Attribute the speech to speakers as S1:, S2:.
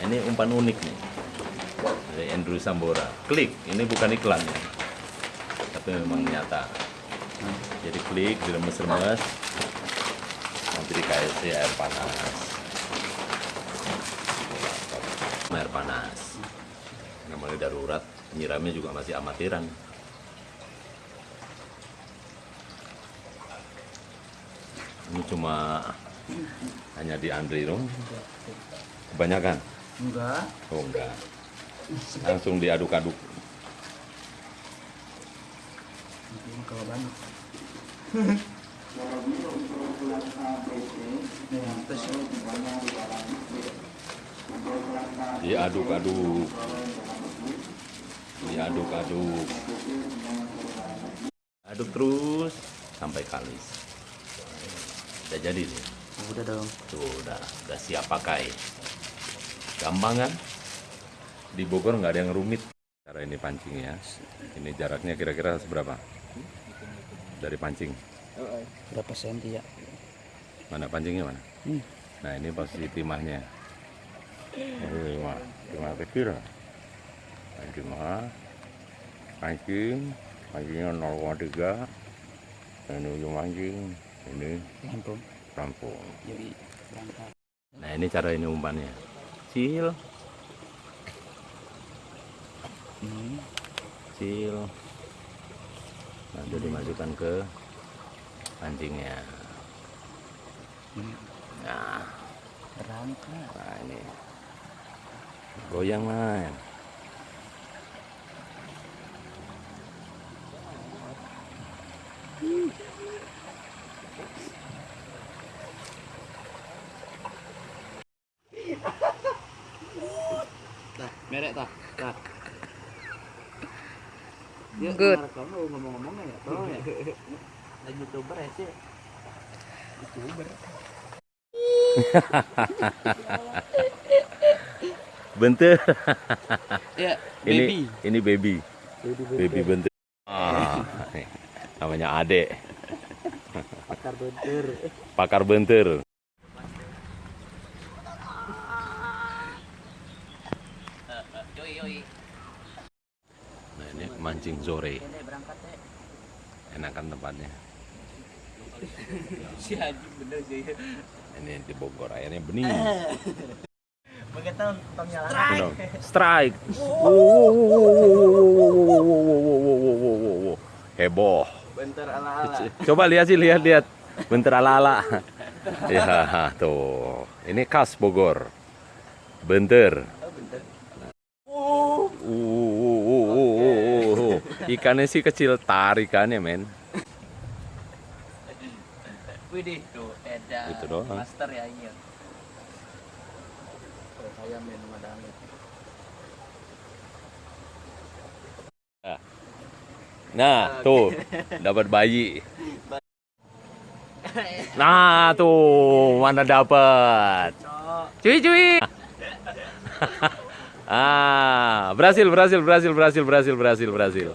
S1: ini umpan unik nih dari Andrew Sambora. Klik, ini bukan iklan ya. Tapi memang nyata. Jadi klik, diremes-remes. Nanti dikasih air panas. Air panas. Namanya darurat, nyiramnya juga masih amatiran. Ini cuma hanya di Andri dong. Kebanyakan?
S2: Enggak.
S1: Oh enggak. Langsung diaduk-aduk.
S2: Kalau banyak.
S1: Diaduk-aduk. Diaduk-aduk. Aduk terus sampai kalis. Udah jadi nih.
S2: Udah dong.
S1: Tuh udah, udah siap pakai. Gampang kan? Di Bogor nggak ada yang rumit. Cara ini pancing ya. Ini jaraknya kira-kira seberapa? Dari pancing.
S2: Berapa senti ya?
S1: Mana pancingnya mana?
S2: Hmm.
S1: Nah ini posisi timahnya. Timah, timah kecil. Pancing mah. Pancing, pancingnya 0,3. Ini ujung pancing. Ini rampung.
S2: Jadi berangkat.
S1: Nah ini cara ini umpannya. Kecil,
S2: Hmm.
S1: kecil. Nanti dimasukkan ke pancingnya. Nah,
S2: Berangkat.
S1: nah ini goyang man.
S2: Merek tah. Dah. Yuk,
S3: Good.
S2: kamu ngomong-ngomongnya ya, tolong ya. Lagi youtuber ya sih. Youtuber.
S1: Bentar.
S2: Ya,
S1: ini
S2: baby.
S1: ini baby.
S2: Baby,
S1: Baby bentar. Ah, namanya Ade,
S2: Pakar bentur.
S1: pakar bentar. Nah ini mancing sore. Enakan tempatnya.
S2: Si Haji bener sih.
S1: Ini di Bogor airnya bening. Strike. Heboh. Coba lihat sih lihat-lihat. Bentar ala-ala. Ya tuh. Ini khas Bogor. Bentar. Ikannya sih kecil, tarikannya men.
S2: Widih, tuh, edan.
S1: Gitu doang.
S2: Master ya, iya. Saya main sama Damit.
S1: Nah, tuh. Dapat bayi. Nah, tuh. Mana dapat? Cuy, cuy. ah, berhasil, berhasil, berhasil, berhasil, berhasil, berhasil, berhasil.